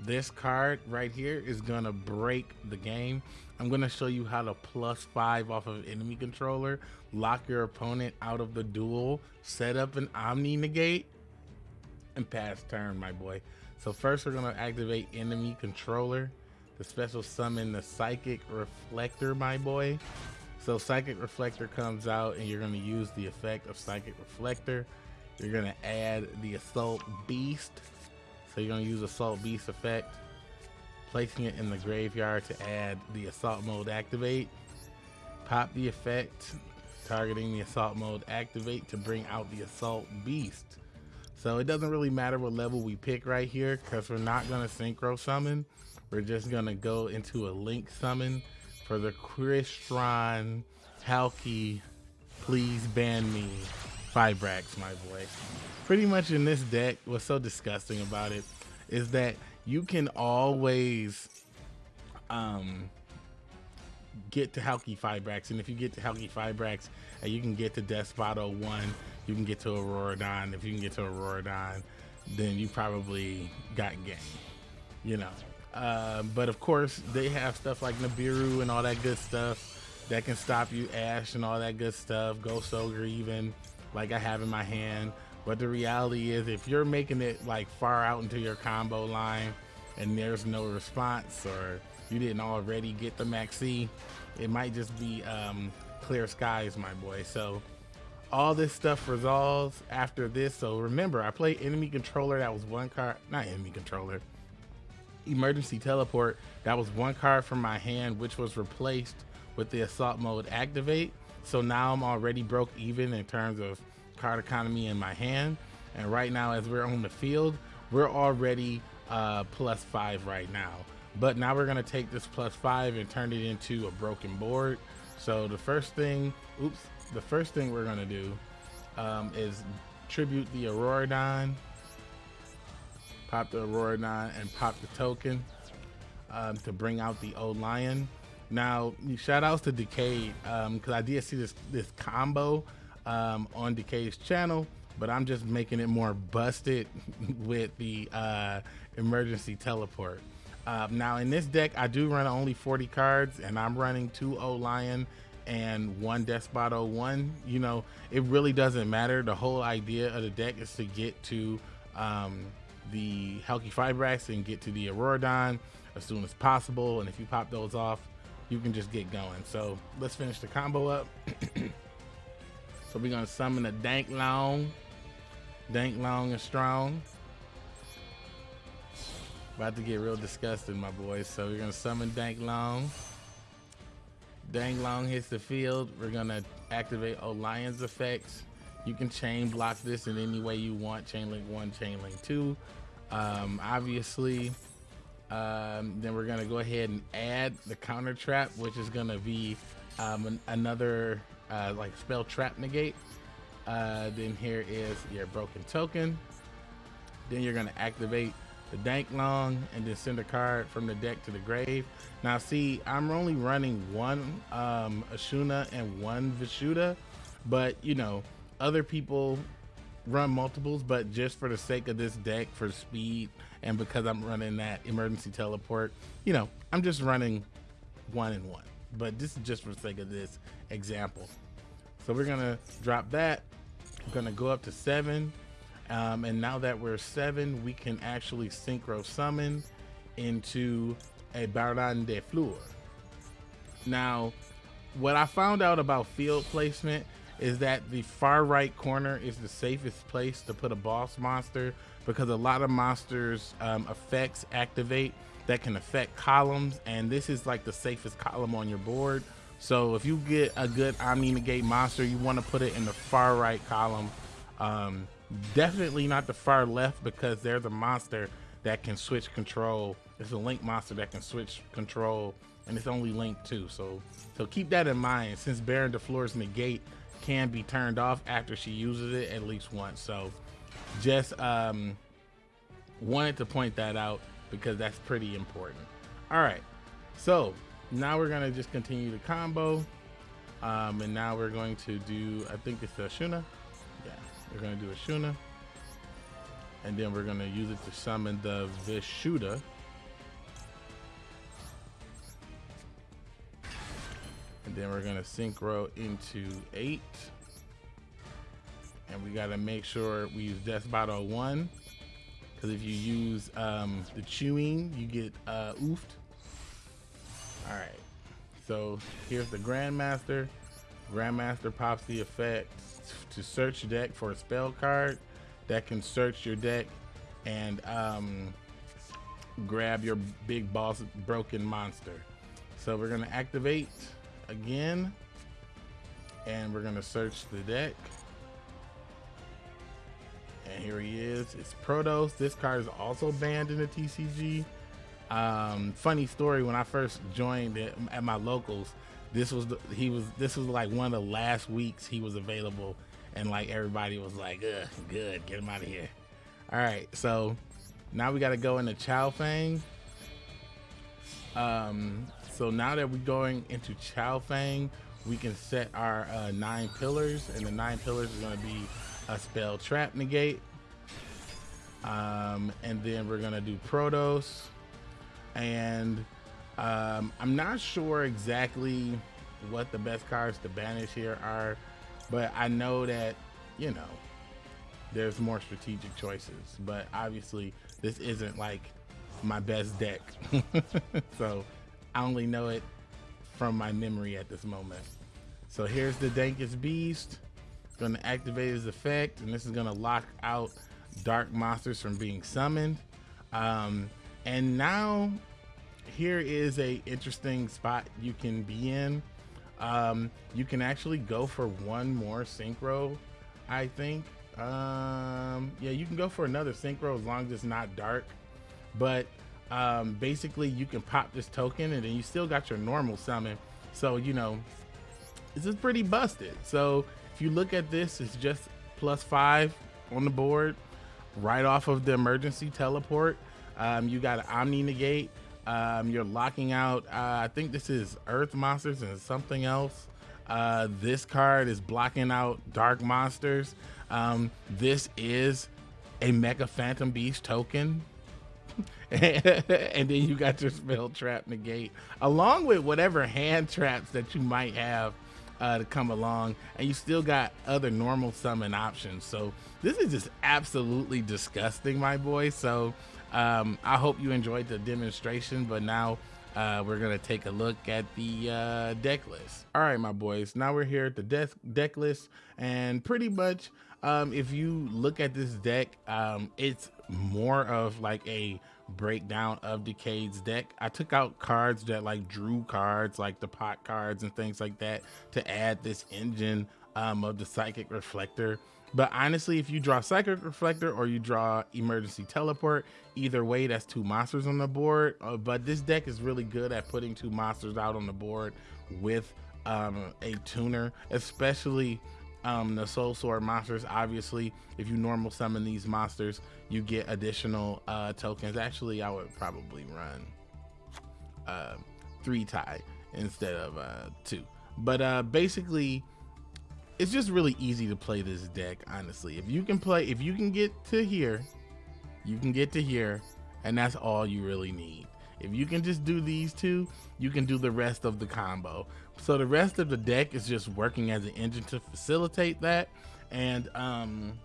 this card right here is gonna break the game. I'm gonna show you how to plus five off of enemy controller, lock your opponent out of the duel, set up an Omni negate, and pass turn, my boy. So first we're gonna activate enemy controller, the special summon the Psychic Reflector, my boy. So Psychic Reflector comes out and you're gonna use the effect of Psychic Reflector. You're gonna add the Assault Beast. So you're gonna use Assault Beast effect, placing it in the graveyard to add the Assault Mode Activate. Pop the effect, targeting the Assault Mode Activate to bring out the Assault Beast. So it doesn't really matter what level we pick right here because we're not gonna Synchro Summon. We're just gonna go into a Link Summon for the Crystron Halki, please ban me, Fibrax, my boy. Pretty much in this deck, what's so disgusting about it is that you can always um, get to Halqifibrax, and if you get to Halqifibrax, uh, you can get to Despotto 1, you can get to Auroradon. If you can get to Auroradon, then you probably got game, you know. Uh, but of course, they have stuff like Nibiru and all that good stuff that can stop you, Ash and all that good stuff, Ghost Ogre even, like I have in my hand. But the reality is, if you're making it like far out into your combo line and there's no response, or you didn't already get the maxi, it might just be um, clear skies, my boy. So all this stuff resolves after this. So remember, I play enemy controller. That was one card, not enemy controller emergency teleport, that was one card from my hand, which was replaced with the assault mode activate. So now I'm already broke even in terms of card economy in my hand. And right now, as we're on the field, we're already uh, plus five right now. But now we're gonna take this plus five and turn it into a broken board. So the first thing, oops, the first thing we're gonna do um, is tribute the Auroradon pop the Auroradon and pop the token um, to bring out the old lion. Now, shout outs to Decade because um, I did see this this combo um, on Decade's channel, but I'm just making it more busted with the uh, emergency teleport. Uh, now in this deck, I do run only 40 cards, and I'm running two O Lion and one Despotto one. You know, it really doesn't matter. The whole idea of the deck is to get to um, the Halqifibrax and get to the Auroradon as soon as possible. And if you pop those off, you can just get going. So let's finish the combo up. so we're gonna summon a Dank Long, Dank Long and Strong. About to get real disgusting, my boys. So we're gonna summon Dank Long. Dank Long hits the field. We're gonna activate Lion's effects. You can chain block this in any way you want. Chain link one, chain link two. Um, obviously, um, then we're gonna go ahead and add the counter trap, which is gonna be um, an, another uh, like spell trap negate. Uh, then here is your broken token. Then you're gonna activate the Dank Long and then send a card from the deck to the grave. Now see, I'm only running one um, Ashuna and one Vishuda, but you know, other people run multiples, but just for the sake of this deck, for speed, and because I'm running that emergency teleport, you know, I'm just running one and one. But this is just for the sake of this example. So we're gonna drop that. We're gonna go up to seven. Um, and now that we're seven, we can actually synchro summon into a Baronne de Fleur. Now, what I found out about field placement is that the far right corner is the safest place to put a boss monster because a lot of monsters um, effects activate that can affect columns and this is like the safest column on your board. So if you get a good omni negate monster you want to put it in the far right column. Um, definitely not the far left because they're the monster that can switch control. It's a link monster that can switch control and it's only link too so so keep that in mind. Since baron de negate can be turned off after she uses it at least once. So just um, wanted to point that out because that's pretty important. All right, so now we're gonna just continue the combo. Um, and now we're going to do, I think it's the Ashuna. Yeah, we're gonna do Ashuna. And then we're gonna use it to summon the Vishuda. Then we're gonna synchro into eight. And we gotta make sure we use Death Bottle one. Because if you use um, the chewing, you get uh, oofed. All right. So here's the Grandmaster. Grandmaster pops the effect to search deck for a spell card that can search your deck and um, grab your big boss broken monster. So we're gonna activate again and we're gonna search the deck. And here he is. It's Protos. This card is also banned in the TCG. Um, funny story. When I first joined it at my locals, this was the, he was this was like one of the last weeks he was available, and like everybody was like, Ugh, "Good, get him out of here." All right, so now we got to go into Chaofeng. Um, so now that we're going into Chaofeng, we can set our uh, nine pillars, and the nine pillars are going to be a spell trap negate. Um, and then we're going to do Protos. And um, I'm not sure exactly what the best cards to banish here are, but I know that, you know, there's more strategic choices. But obviously, this isn't like my best deck. so I only know it from my memory at this moment. So here's the Dankest Beast. It's Gonna activate his effect, and this is gonna lock out dark monsters from being summoned. Um, and now here is a interesting spot you can be in. Um, you can actually go for one more synchro, I think. Um, yeah, you can go for another synchro as long as it's not dark. But um, basically, you can pop this token, and then you still got your normal summon. So you know, this is pretty busted. So if you look at this, it's just plus five on the board, right off of the emergency teleport. Um, you got an Omni Negate. Um, you're locking out, uh, I think this is Earth Monsters and something else. Uh, this card is blocking out Dark Monsters. Um, this is a Mecha Phantom Beast token. and then you got your spell trap negate along with whatever hand traps that you might have uh, to come along, and you still got other normal summon options. So this is just absolutely disgusting, my boy. So um, I hope you enjoyed the demonstration, but now uh, we're gonna take a look at the uh, deck list. All right, my boys. Now we're here at the deck deck list, and pretty much, um, if you look at this deck, um, it's more of like a breakdown of Decade's deck. I took out cards that like drew cards, like the pot cards and things like that, to add this engine um, of the Psychic Reflector. But honestly, if you draw Psychic Reflector or you draw Emergency Teleport, either way, that's two monsters on the board. Uh, but this deck is really good at putting two monsters out on the board with um, a tuner, especially um, the Soul Sword monsters. Obviously, if you normal summon these monsters, you get additional uh, tokens. Actually, I would probably run uh, three tie instead of uh, two. But uh, basically, it's just really easy to play this deck. Honestly, if you can play, if you can get to here, you can get to here, and that's all you really need. If you can just do these two, you can do the rest of the combo. So the rest of the deck is just working as an engine to facilitate that. And um,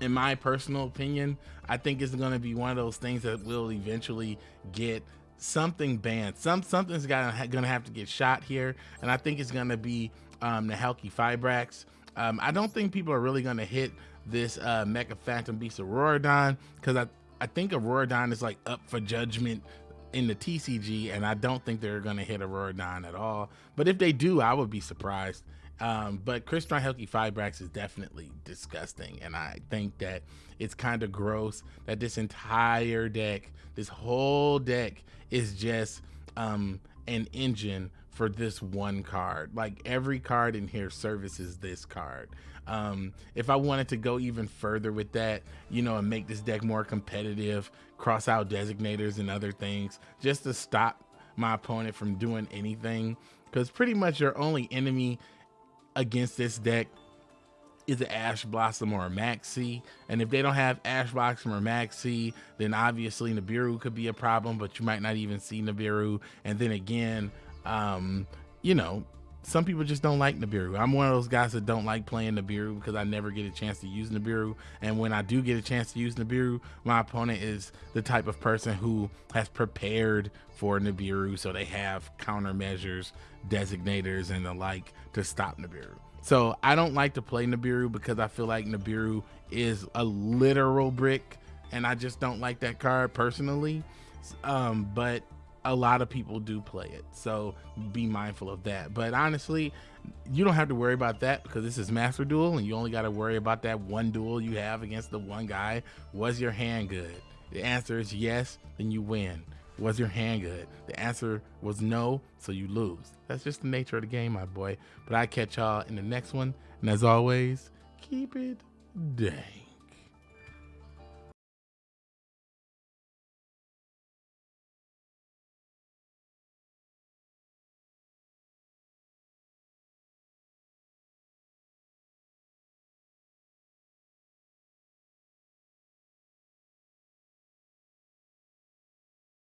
in my personal opinion, I think it's going to be one of those things that will eventually get something banned. Some something's gonna gonna have to get shot here, and I think it's gonna be um, the Halqifibrax. Um, I don't think people are really gonna hit this uh, Mecha Phantom Beast Auroradon because I I think Auroradon is like up for judgment in the TCG, and I don't think they're going to hit Auroradon at all. But if they do, I would be surprised. Um, but Crystron Halqifibrax is definitely disgusting, and I think that it's kind of gross that this entire deck, this whole deck, is just um, an engine for this one card. Like every card in here services this card. Um, if I wanted to go even further with that, you know, and make this deck more competitive, cross out designators and other things, just to stop my opponent from doing anything, because pretty much your only enemy against this deck is an Ash Blossom or a Maxi. And if they don't have Ash Blossom or Maxi, then obviously Nibiru could be a problem, but you might not even see Nibiru. And then again, um, you know, some people just don't like Nibiru. I'm one of those guys that don't like playing Nibiru because I never get a chance to use Nibiru. And when I do get a chance to use Nibiru, my opponent is the type of person who has prepared for Nibiru. So they have countermeasures, designators, and the like to stop Nibiru. So I don't like to play Nibiru because I feel like Nibiru is a literal brick. And I just don't like that card personally. Um, but a lot of people do play it. So be mindful of that. But honestly, you don't have to worry about that because this is Master Duel and you only got to worry about that one duel you have against the one guy. Was your hand good? The answer is yes, then you win. Was your hand good? The answer was no, so you lose. That's just the nature of the game, my boy. But I catch y'all in the next one. And as always, keep it dang.